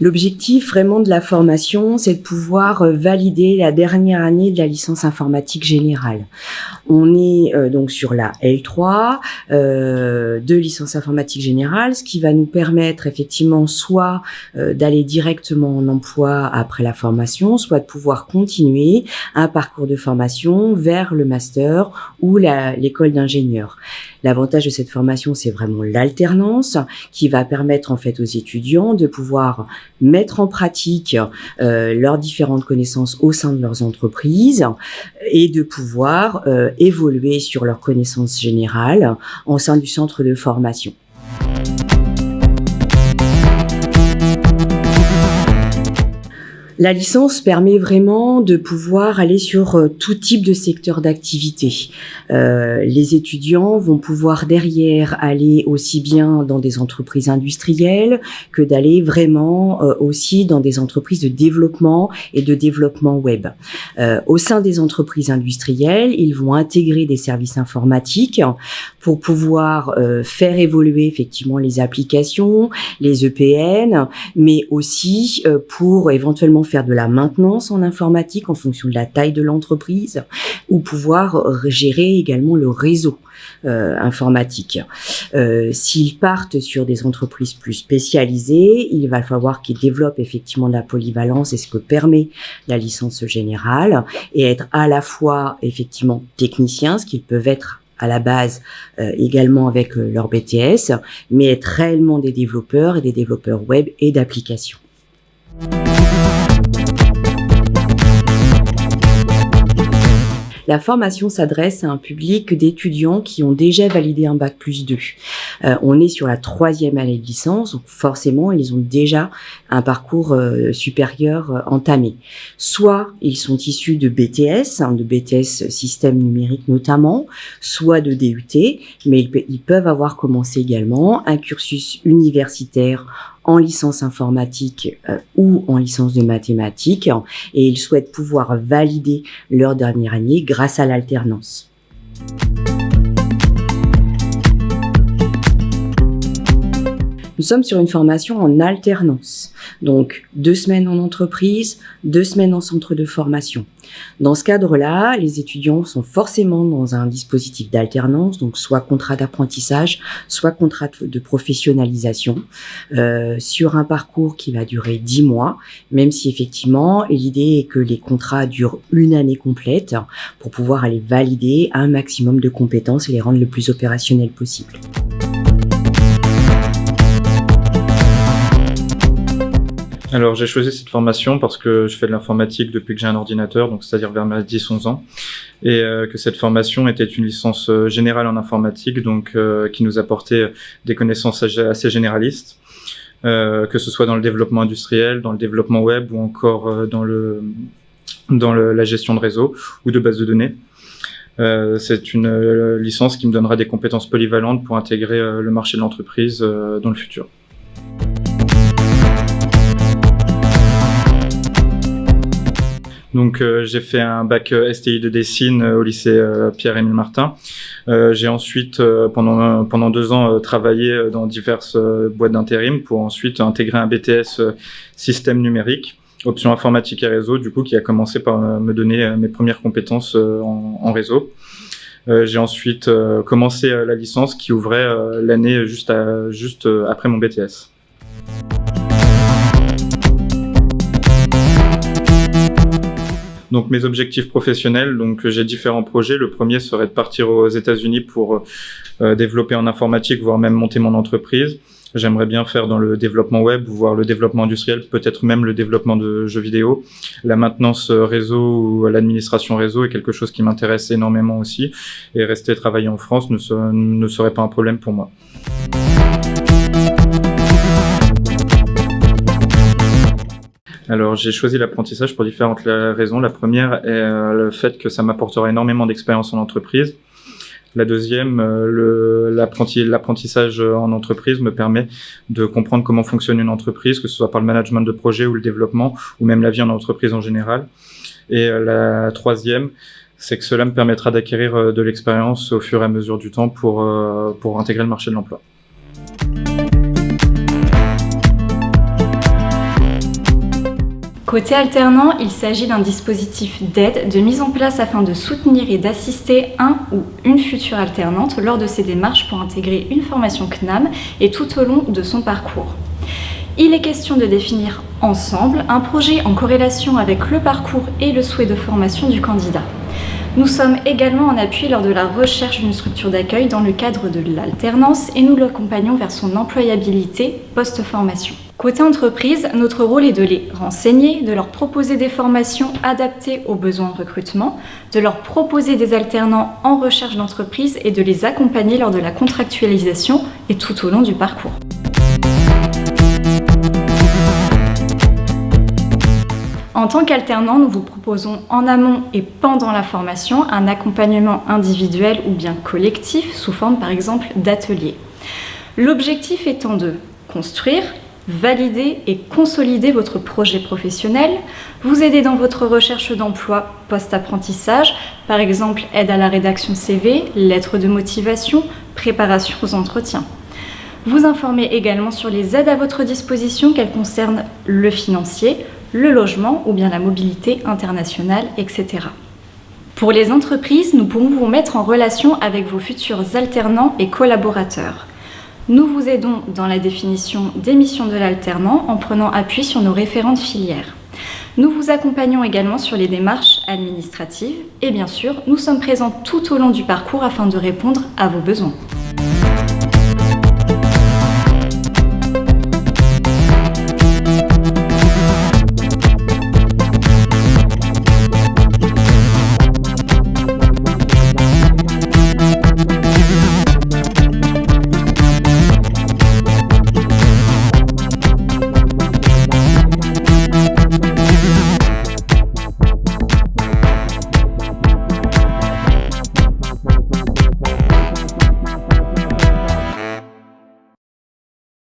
L'objectif vraiment de la formation, c'est de pouvoir euh, valider la dernière année de la licence informatique générale. On est euh, donc sur la L3 euh, de licence informatique générale, ce qui va nous permettre effectivement soit euh, d'aller directement en emploi après la formation, soit de pouvoir continuer un parcours de formation vers le master ou l'école d'ingénieur. L'avantage de cette formation, c'est vraiment l'alternance qui va permettre en fait aux étudiants de pouvoir mettre en pratique euh, leurs différentes connaissances au sein de leurs entreprises et de pouvoir euh, évoluer sur leurs connaissances générales en sein du centre de formation. La licence permet vraiment de pouvoir aller sur euh, tout type de secteur d'activité. Euh, les étudiants vont pouvoir derrière aller aussi bien dans des entreprises industrielles que d'aller vraiment euh, aussi dans des entreprises de développement et de développement web. Au sein des entreprises industrielles, ils vont intégrer des services informatiques pour pouvoir euh, faire évoluer effectivement les applications, les EPN, mais aussi pour éventuellement faire de la maintenance en informatique en fonction de la taille de l'entreprise ou pouvoir gérer également le réseau euh, informatique. Euh, S'ils partent sur des entreprises plus spécialisées, il va falloir qu'ils développent effectivement de la polyvalence et ce que permet la licence générale et être à la fois effectivement techniciens, ce qu'ils peuvent être à la base euh, également avec euh, leur BTS, mais être réellement des développeurs et des développeurs web et d'applications. La formation s'adresse à un public d'étudiants qui ont déjà validé un bac plus 2. Euh, on est sur la troisième année de licence, donc forcément, ils ont déjà un parcours euh, supérieur euh, entamé. Soit ils sont issus de BTS, hein, de BTS système numérique notamment, soit de DUT, mais ils peuvent avoir commencé également un cursus universitaire en licence informatique euh, ou en licence de mathématiques et ils souhaitent pouvoir valider leur dernière année grâce à l'alternance. Nous sommes sur une formation en alternance, donc deux semaines en entreprise, deux semaines en centre de formation. Dans ce cadre-là, les étudiants sont forcément dans un dispositif d'alternance, donc soit contrat d'apprentissage, soit contrat de professionnalisation, euh, sur un parcours qui va durer dix mois, même si effectivement l'idée est que les contrats durent une année complète pour pouvoir aller valider un maximum de compétences et les rendre le plus opérationnels possible. Alors j'ai choisi cette formation parce que je fais de l'informatique depuis que j'ai un ordinateur, donc c'est-à-dire vers mes 10-11 ans, et euh, que cette formation était une licence euh, générale en informatique, donc euh, qui nous apportait des connaissances assez généralistes, que ce soit dans le développement industriel, dans le développement web ou encore dans le dans la gestion de réseau ou de base de données. c'est une licence qui me donnera des compétences polyvalentes pour intégrer le marché de l'entreprise dans le futur. Donc euh, j'ai fait un bac euh, STI de Dessine euh, au lycée Pierre-Émile Martin. j'ai ensuite pendant pendant deux ans travaillé dans diverses boîtes d'intérim pour ensuite intégrer un BTS système numérique option informatique et réseau, du coup, qui a commencé par me donner mes premières compétences en, réseau. Euh, j'ai ensuite commencé la licence qui ouvrait l'année juste, à, juste après mon BTS. Donc mes objectifs professionnels, donc j'ai différents projets. Le premier serait de partir aux États-Unis pour euh, développer en informatique, voire même monter mon entreprise. J'aimerais bien faire dans le développement web, voire le développement industriel, peut-être même le développement de jeux vidéo. La maintenance réseau ou l'administration réseau est quelque chose qui m'intéresse énormément aussi. Et rester travailler en France ne serait pas un problème pour moi. Alors j'ai choisi l'apprentissage pour différentes raisons. La première est euh, le fait que ça m'apportera énormément d'expérience en entreprise. La deuxième, euh, l'apprentissage en entreprise me permet de comprendre comment fonctionne une entreprise, que ce soit par le management de projet ou le développement, ou même la vie en entreprise en général. Et euh, la troisième, c'est que cela me permettra d'acquérir de l'expérience au fur et à mesure du temps pour, pour intégrer le marché de l'emploi. Côté alternant, il s'agit d'un dispositif d'aide, de mise en place afin de soutenir et d'assister un ou une future alternante lors de ses démarches pour intégrer une formation CNAM et tout au long de son parcours. Il est question de définir ensemble un projet en corrélation avec le parcours et le souhait de formation du candidat. Nous sommes également en appui lors de la recherche d'une structure d'accueil dans le cadre de l'alternance et nous l'accompagnons vers son employabilité post-formation. Côté entreprise, notre rôle est de les renseigner, de leur proposer des formations adaptées aux besoins de recrutement, de leur proposer des alternants en recherche d'entreprise et de les accompagner lors de la contractualisation et tout au long du parcours. En tant qu'alternant, nous vous proposons en amont et pendant la formation un accompagnement individuel ou bien collectif sous forme par exemple d'ateliers. L'objectif étant de construire, valider et consolider votre projet professionnel, vous aider dans votre recherche d'emploi post-apprentissage, par exemple aide à la rédaction CV, lettres de motivation, préparation aux entretiens. Vous informer également sur les aides à votre disposition, qu'elles concernent le financier, le logement ou bien la mobilité internationale, etc. Pour les entreprises, nous pourrons vous mettre en relation avec vos futurs alternants et collaborateurs. Nous vous aidons dans la définition des missions de l'alternant en prenant appui sur nos référentes filières. Nous vous accompagnons également sur les démarches administratives et bien sûr, nous sommes présents tout au long du parcours afin de répondre à vos besoins.